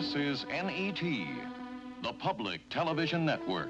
This is NET, the Public Television Network.